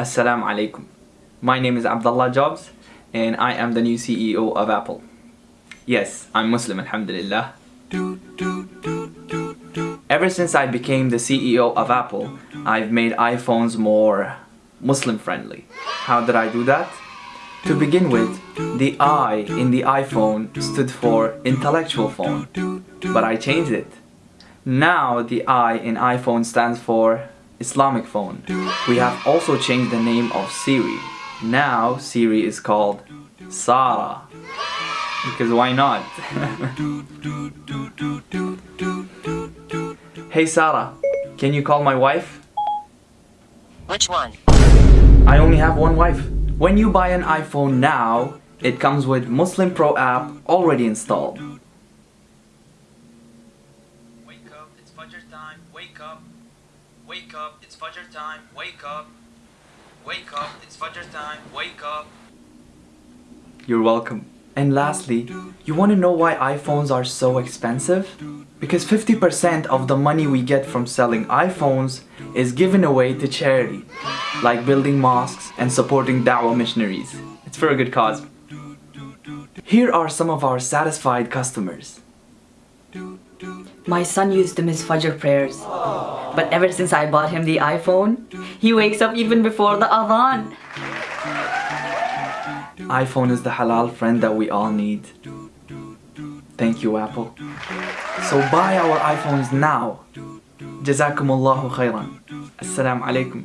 Assalamu alaikum. My name is Abdullah Jobs and I am the new CEO of Apple. Yes, I'm Muslim, alhamdulillah. Ever since I became the CEO of Apple, I've made iPhones more Muslim friendly. How did I do that? To begin with, the I in the iPhone stood for intellectual phone, but I changed it. Now the I in iPhone stands for Islamic phone. We have also changed the name of Siri. Now Siri is called Sarah. Because why not? hey Sarah, can you call my wife? Which one? I only have one wife. When you buy an iPhone now, it comes with Muslim Pro app already installed. Wake up, it's Fajr time. Wake up. Wake up, it's Fajr time. Wake up. Wake up, it's Fajr time. Wake up. You're welcome. And lastly, you want to know why iPhones are so expensive? Because 50% of the money we get from selling iPhones is given away to charity, like building mosques and supporting da'wah missionaries. It's for a good cause. Here are some of our satisfied customers. My son used to miss Fajr prayers. But ever since I bought him the iPhone, he wakes up even before the Adhan. iPhone is the halal friend that we all need. Thank you, Apple. So buy our iPhones now. Jazakumullahu khairan. Assalamu alaikum.